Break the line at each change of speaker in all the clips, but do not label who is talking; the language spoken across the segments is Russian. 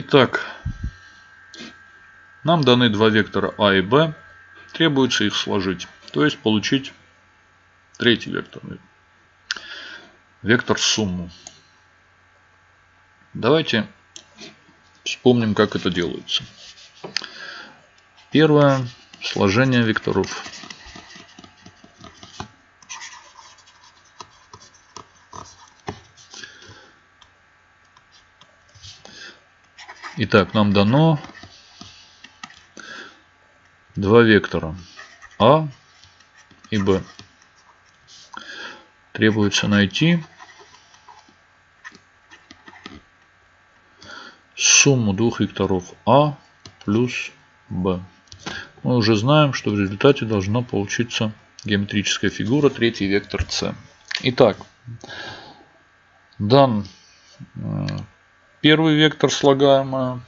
Итак, нам даны два вектора А и Б. Требуется их сложить. То есть получить третий вектор. Вектор сумму. Давайте вспомним, как это делается. Первое. Сложение векторов. Итак, нам дано два вектора А и Б. Требуется найти сумму двух векторов А плюс Б. Мы уже знаем, что в результате должна получиться геометрическая фигура, третий вектор С. Итак, дан э, Первый вектор слагаемая.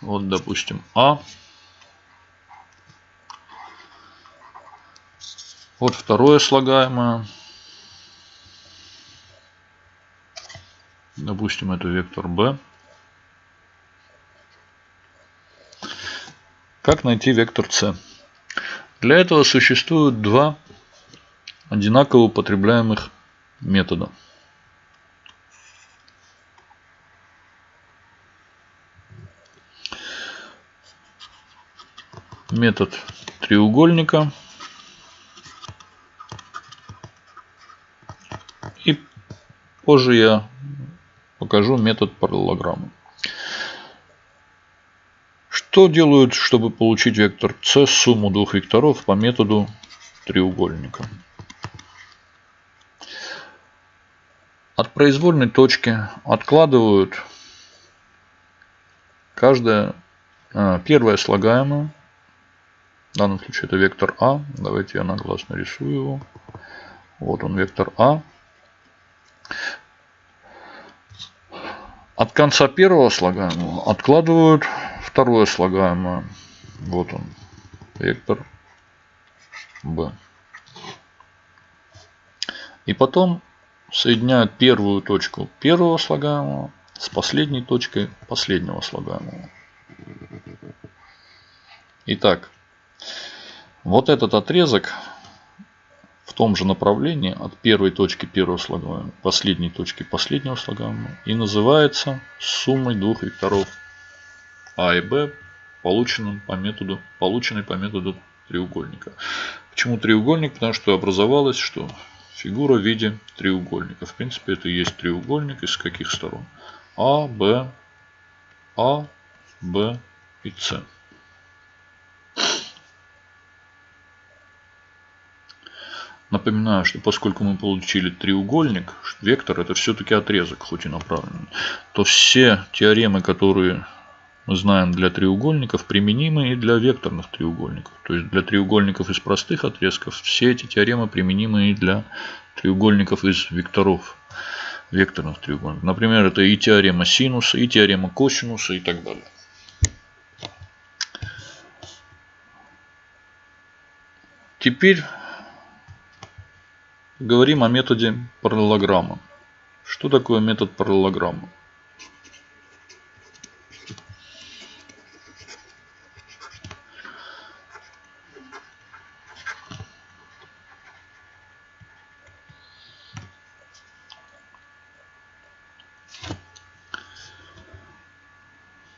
Вот, допустим, А. Вот второе слагаемое. Допустим, это вектор b. Как найти вектор c? Для этого существуют два одинаково употребляемых метода. Метод треугольника и позже я покажу метод параллелограмма. Что делают, чтобы получить вектор c сумму двух векторов по методу треугольника? От произвольной точки откладывают каждое а, первое слагаемое. В данном случае это вектор А. Давайте я на глаз нарисую его. Вот он вектор А. От конца первого слагаемого откладывают второе слагаемое. Вот он. Вектор b. И потом соединяют первую точку первого слагаемого с последней точкой последнего слагаемого. Итак, вот этот отрезок в том же направлении от первой точки первого слагаемого последней точки последнего слагаемого и называется суммой двух векторов а и Б полученным по методу, полученной по методу треугольника. Почему треугольник? Потому что образовалась что? Фигура в виде треугольника. В принципе, это и есть треугольник из каких сторон? А, Б, А, Б и С. Напоминаю, что поскольку мы получили треугольник, вектор это все-таки отрезок, хоть и направленный, то все теоремы, которые мы знаем для треугольников применимы и для векторных треугольников. То есть для треугольников из простых отрезков все эти теоремы применимы и для треугольников из векторов, векторных треугольников. Например, это и теорема синуса, и теорема косинуса и так далее. Теперь говорим о методе параллелограмма. Что такое метод параллелограмма?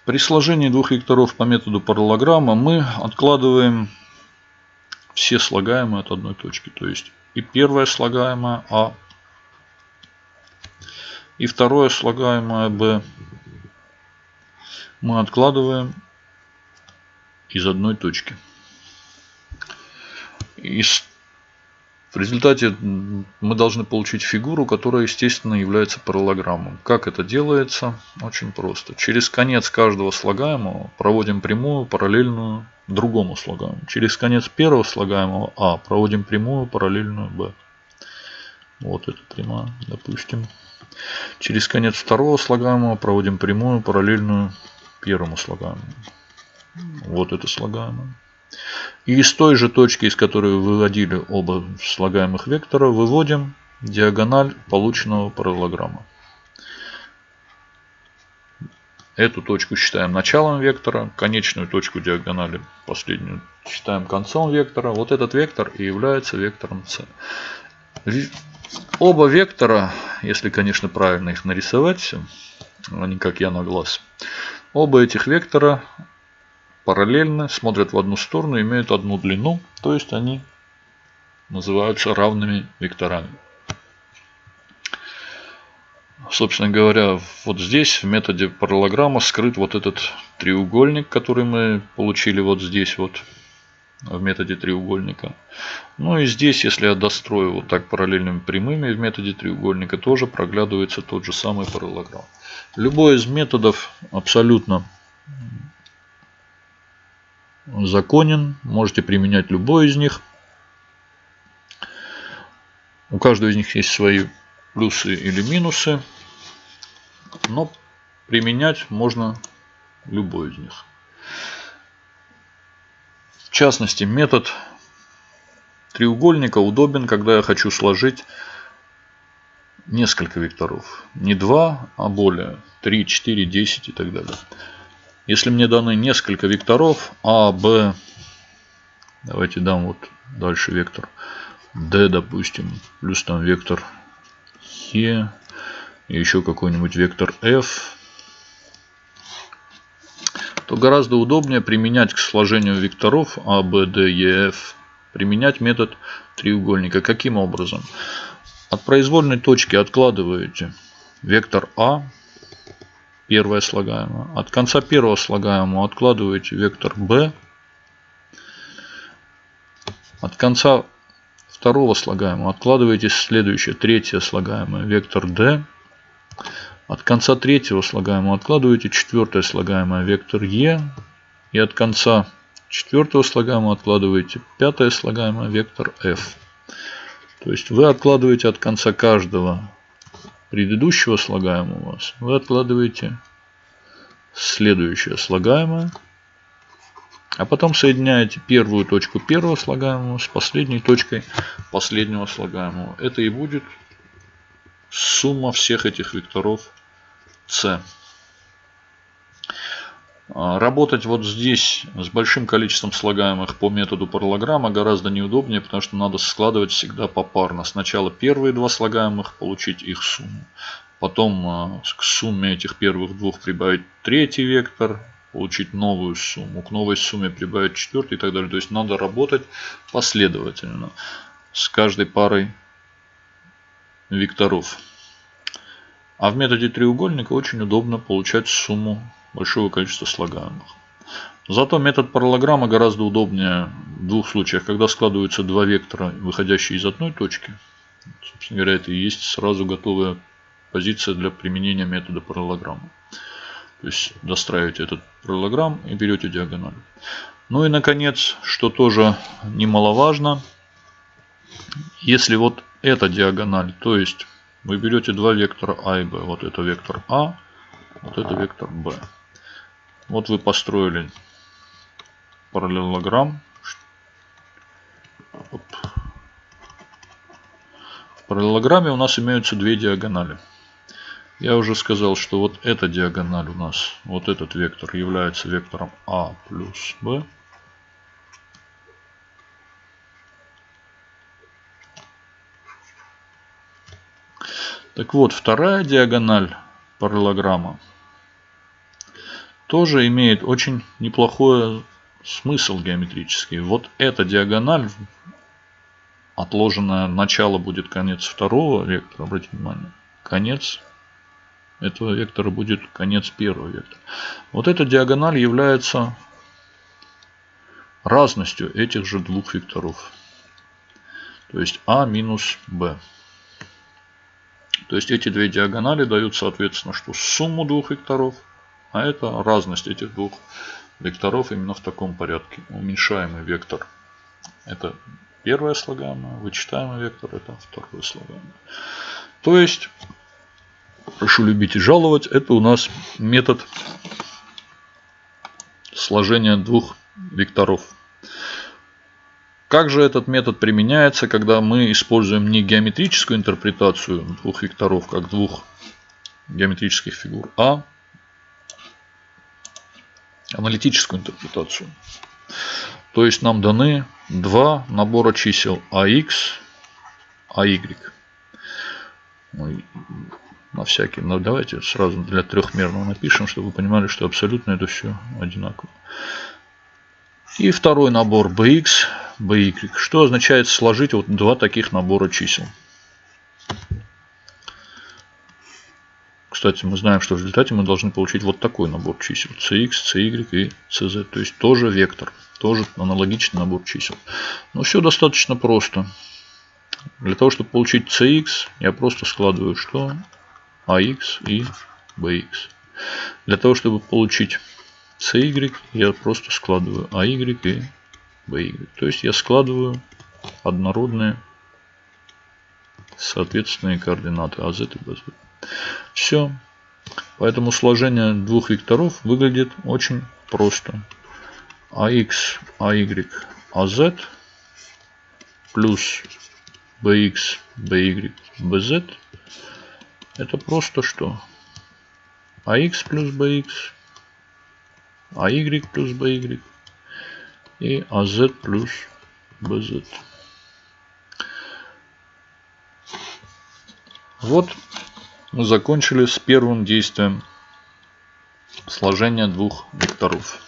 При сложении двух векторов по методу параллограмма мы откладываем все слагаемые от одной точки. То есть и первое слагаемое А, и второе слагаемое Б мы откладываем из одной точки. Из в результате мы должны получить фигуру, которая, естественно, является параллограммом. Как это делается? Очень просто. Через конец каждого слагаемого проводим прямую, параллельную другому слагаемому. Через конец первого слагаемого А проводим прямую, параллельную Б. Вот эта прямая, допустим. Через конец второго слагаемого проводим прямую, параллельную первому слагаемому. Вот это слагаемое. И из той же точки, из которой выводили оба слагаемых вектора, выводим диагональ полученного параллограмма. Эту точку считаем началом вектора, конечную точку диагонали, последнюю, считаем концом вектора. Вот этот вектор и является вектором c. Оба вектора, если, конечно, правильно их нарисовать, а не как я на глаз, оба этих вектора параллельно, смотрят в одну сторону, имеют одну длину, то есть они называются равными векторами. Собственно говоря, вот здесь в методе параллограмма скрыт вот этот треугольник, который мы получили вот здесь вот в методе треугольника. Ну и здесь, если я дострою вот так параллельными прямыми в методе треугольника, тоже проглядывается тот же самый параллограмм. Любой из методов абсолютно законен. Можете применять любой из них. У каждого из них есть свои плюсы или минусы. Но применять можно любой из них. В частности, метод треугольника удобен, когда я хочу сложить несколько векторов. Не два, а более. 3, 4, 10 и так далее. Если мне даны несколько векторов А, Б, давайте дам вот дальше вектор D, допустим, плюс там вектор Е, и еще какой-нибудь вектор F, то гораздо удобнее применять к сложению векторов А, Б, Д, Е, F, применять метод треугольника. Каким образом? От произвольной точки откладываете вектор А, первое слагаемое. От конца первого слагаемого откладываете вектор b. От конца второго слагаемого откладываете следующее, третье слагаемое, вектор d. От конца третьего слагаемого откладываете четвертое слагаемое, вектор e. И от конца четвертого слагаемого откладываете пятое слагаемое, вектор f. То есть вы откладываете от конца каждого предыдущего слагаемого вы откладываете следующее слагаемое. А потом соединяете первую точку первого слагаемого с последней точкой последнего слагаемого. Это и будет сумма всех этих векторов c. А, работать вот здесь с большим количеством слагаемых по методу параллограмма гораздо неудобнее, потому что надо складывать всегда попарно. Сначала первые два слагаемых, получить их сумму. Потом а, к сумме этих первых двух прибавить третий вектор, получить новую сумму. К новой сумме прибавить четвертый и так далее. То есть надо работать последовательно с каждой парой векторов. А в методе треугольника очень удобно получать сумму большого количества слагаемых. Зато метод параллограмма гораздо удобнее в двух случаях, когда складываются два вектора, выходящие из одной точки. Собственно говоря, это и есть сразу готовая позиция для применения метода параллограмма. То есть достраиваете этот параллограмм и берете диагональ. Ну и наконец, что тоже немаловажно, если вот эта диагональ, то есть вы берете два вектора А и Б, вот это вектор А, вот это вектор Б. Вот вы построили параллелограмм. В параллелограмме у нас имеются две диагонали. Я уже сказал, что вот эта диагональ у нас, вот этот вектор является вектором А плюс Б. Так вот, вторая диагональ параллограмма тоже имеет очень неплохой смысл геометрический. Вот эта диагональ, отложенная начало будет конец второго вектора, обратите внимание, конец этого вектора будет конец первого вектора. Вот эта диагональ является разностью этих же двух векторов. То есть А минус Б. То есть эти две диагонали дают соответственно что сумму двух векторов – а это разность этих двух векторов именно в таком порядке. Уменьшаемый вектор это первое слагаемое, вычитаемый вектор это второе слагаемое. То есть, прошу любить и жаловать, это у нас метод сложения двух векторов. Как же этот метод применяется, когда мы используем не геометрическую интерпретацию двух векторов, как двух геометрических фигур, а аналитическую интерпретацию. То есть нам даны два набора чисел AX, AY. На всякий. Но давайте сразу для трехмерного напишем, чтобы вы понимали, что абсолютно это все одинаково. И второй набор bx, by. Что означает сложить вот два таких набора чисел. Кстати, мы знаем, что в результате мы должны получить вот такой набор чисел. cx, cy и cz. То есть тоже вектор. Тоже аналогичный набор чисел. Но все достаточно просто. Для того, чтобы получить cx, я просто складываю что? ax и bx. Для того, чтобы получить cy, я просто складываю АY и BY. То есть я складываю однородные соответственные координаты AZ и BZ. Все. Поэтому сложение двух векторов выглядит очень просто. AX, AY, AZ плюс BX, BY, BZ это просто что? AX плюс BX AY плюс BY и AZ плюс BZ. Вот мы закончили с первым действием сложения двух векторов.